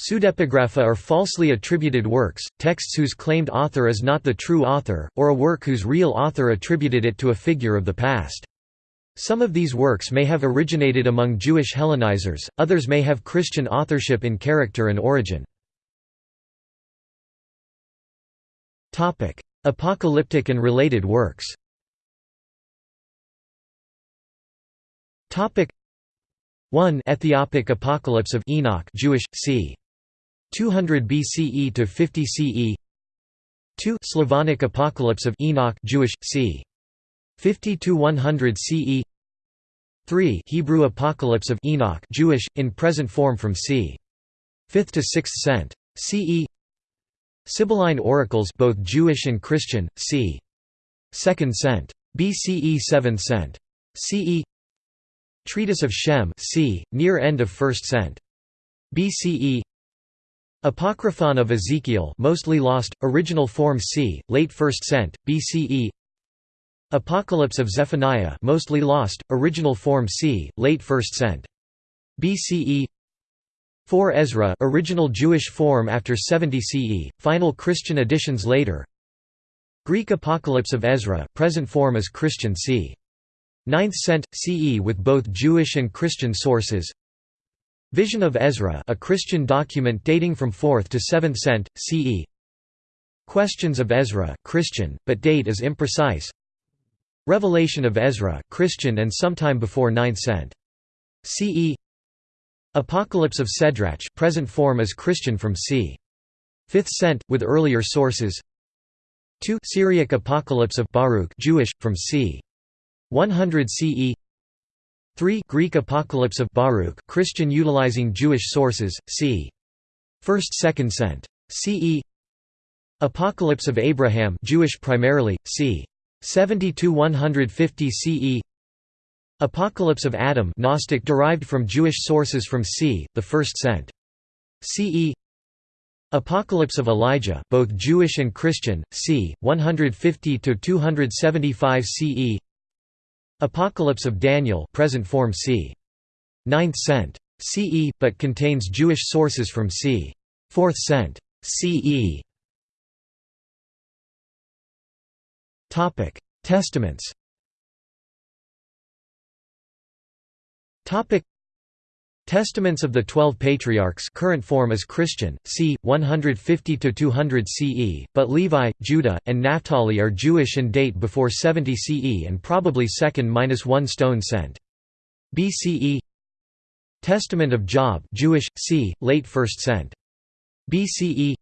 Pseudepigrapha are falsely attributed works, texts whose claimed author is not the true author, or a work whose real author attributed it to a figure of the past. Some of these works may have originated among Jewish Hellenizers, others may have Christian authorship in character and origin. Apocalyptic and related works 1 Ethiopic Apocalypse of Enoch Jewish, c. 200 BCE to 50 CE 2 Slavonic Apocalypse of Enoch Jewish, c. 50 to 100 CE 3 Hebrew Apocalypse of Enoch Jewish, in present form from c. 5th to 6th cent. CE Sibylline Oracles both Jewish and Christian, c. 2nd cent. BCE 7th cent. CE Treatise of Shem c. near end of 1st cent. BCE Apocryphon of Ezekiel mostly lost, original form c. late 1st cent. BCE Apocalypse of Zephaniah mostly lost, original form c. late 1st cent. BCE 4 Ezra original Jewish form after 70 CE, final Christian editions later Greek Apocalypse of Ezra, present form as Christian c. 9th cent. CE with both Jewish and Christian sources Vision of Ezra a Christian document dating from 4th to 7th cent. CE Questions of Ezra Christian, but date is imprecise Revelation of Ezra Christian and sometime before 9th cent. CE Apocalypse of Sedrach present form is Christian from c. 5th cent, with earlier sources 2 Syriac Apocalypse of Baruch Jewish, from c. 100 CE 3 Greek Apocalypse of Baruch Christian utilizing Jewish sources, c. 1st 2nd cent. CE Apocalypse of Abraham Jewish primarily, c. 70–150 CE Apocalypse of Adam Gnostic derived from Jewish sources from c. the 1st cent. CE Apocalypse of Elijah both Jewish and Christian, c. 150–275 CE Apocalypse of Daniel present form c. 9th cent. CE, but contains Jewish sources from c. 4th cent. CE. Testaments Testaments of the Twelve Patriarchs current form is Christian, c. 150–200 CE, but Levi, Judah, and Naphtali are Jewish and date before 70 CE and probably 2nd–1 stone cent. BCE Testament of Job Jewish, c. late 1st cent. BCE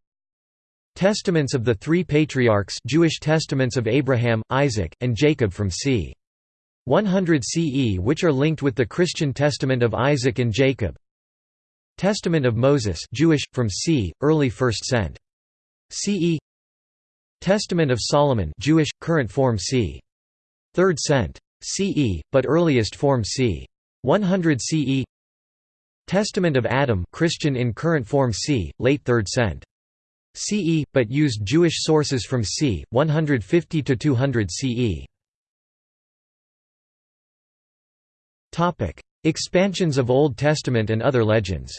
Testaments of the Three Patriarchs Jewish Testaments of Abraham, Isaac, and Jacob from c. 100 CE which are linked with the Christian Testament of Isaac and Jacob Testament of Moses Jewish, from c. early 1st cent. CE Testament of Solomon Jewish, current form c. 3rd cent. CE, but earliest form c. 100 CE Testament of Adam Christian in current form c. late 3rd cent. CE, but used Jewish sources from c. 150 to 200 CE Expansions of Old Testament and other legends.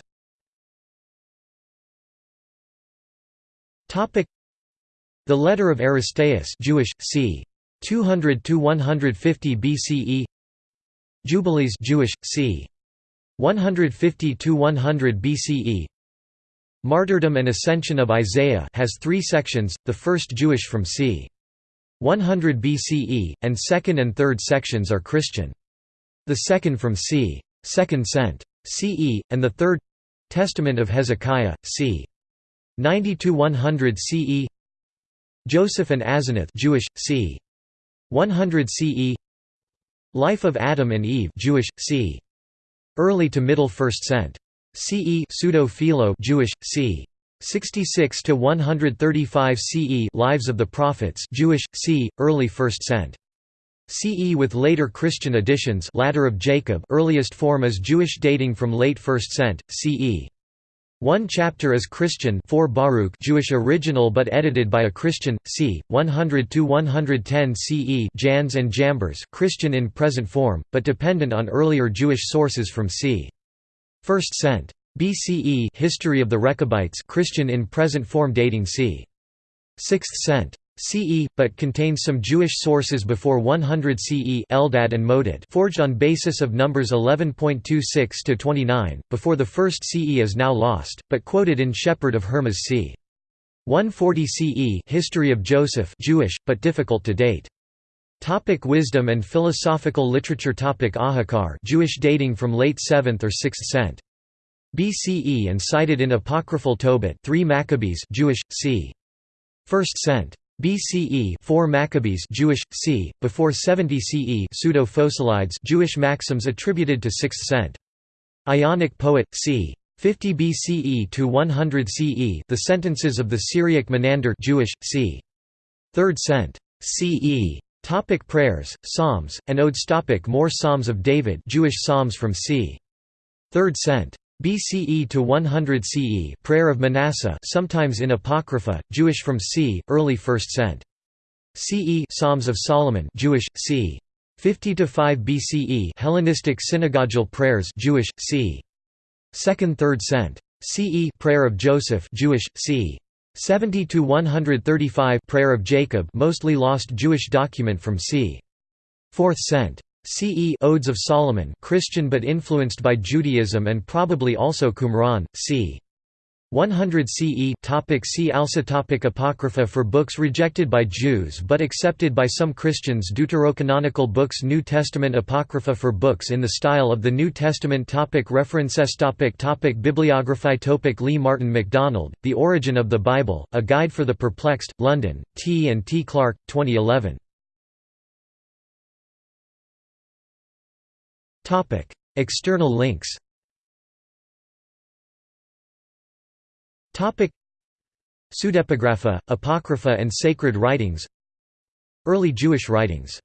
The Letter of Aristeas, Jewish, c. 200 to 150 BCE. Jubilees, Jewish, c. 150 to 100 BCE. Martyrdom and Ascension of Isaiah has three sections, the first Jewish from c. 100 BCE, and second and third sections are Christian. The second from c. 2nd cent. CE, and the third Testament of Hezekiah, c. 90–100 CE Joseph and Asenath Jewish, c. 100 CE Life of Adam and Eve Jewish, c. Early to middle 1st cent. CE Pseudo-Philo Jewish, c. 66 to 135 CE Lives of the Prophets Jewish, c. early 1st cent. CE with later Christian additions Ladder of Jacob earliest form is Jewish dating from late 1st cent. CE. One chapter is Christian 4 Baruch Jewish original but edited by a Christian, c. 100–110 CE Jannes and Jambres Christian in present form, but dependent on earlier Jewish sources from c. 1st cent. BCE History of the Rechabites Christian in present form dating c. 6th cent. CE, but contains some Jewish sources before 100 CE Eldad and Modad forged on basis of numbers 11.26–29, before the first CE is now lost, but quoted in Shepherd of Hermas c. 140 CE History of Joseph Jewish, but difficult to date. Topic wisdom and philosophical literature Topic Ahikar Jewish dating from late 7th or 6th cent. BCE and cited in apocryphal Tobit 3 Maccabees Jewish, c. 1st cent. BCE 4 Maccabees Jewish c before 70 CE pseudo Phocylides Jewish maxims attributed to 6th cent. Ionic poet c 50 BCE to 100 CE the sentences of the Syriac Menander Jewish c. 3rd cent. CE topic prayers psalms and odes. Topic more psalms of David Jewish psalms from c. 3rd cent BCE to 100 CE Prayer of Manasseh sometimes in Apocrypha, Jewish from c. early 1st cent. CE Psalms of Solomon Jewish, c. 50 to 5 BCE Hellenistic synagogal prayers Jewish, c. 2nd 3rd cent. CE Prayer of Joseph Jewish, c. 70 to 135 Prayer of Jacob mostly lost Jewish document from c. 4th cent. CE Odes of Solomon Christian but influenced by Judaism and probably also Qumran, c. 100 CE topic See also topic Apocrypha for books rejected by Jews but accepted by some Christians Deuterocanonical books New Testament Apocrypha for books in the style of the New Testament topic References topic topic Bibliography topic Lee Martin MacDonald, The Origin of the Bible, A Guide for the Perplexed, London, T and T Clark, 2011. External links Pseudepigrapha, Apocrypha and Sacred Writings Early Jewish writings